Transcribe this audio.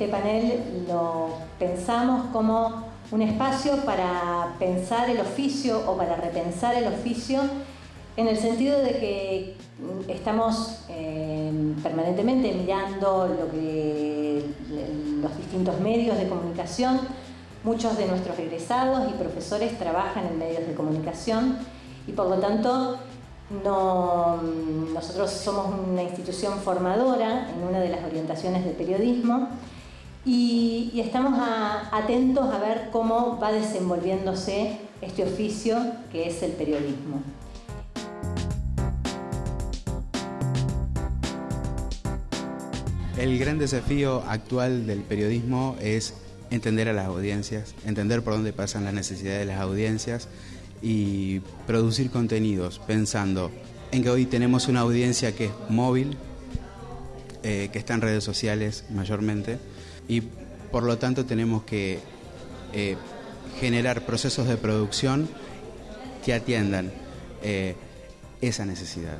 este panel lo pensamos como un espacio para pensar el oficio o para repensar el oficio en el sentido de que estamos eh, permanentemente mirando lo que, los distintos medios de comunicación. Muchos de nuestros egresados y profesores trabajan en medios de comunicación y por lo tanto somos una institución formadora en una de las orientaciones de periodismo y, estamos atentos a ver cómo va desenvolviéndose este oficio que es el periodismo. El gran desafío actual del periodismo es entender a las audiencias, entender por dónde pasan las necesidades de las audiencias y producir contenidos pensando en que hoy tenemos una audiencia que es móvil, eh, que está en redes sociales mayormente y por lo tanto tenemos que eh, generar procesos de producción que atiendan eh, esa necesidad.